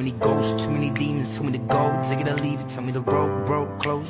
Too many ghosts, too many demons, too many gold. take it or leave it, tell me the road, broke. close.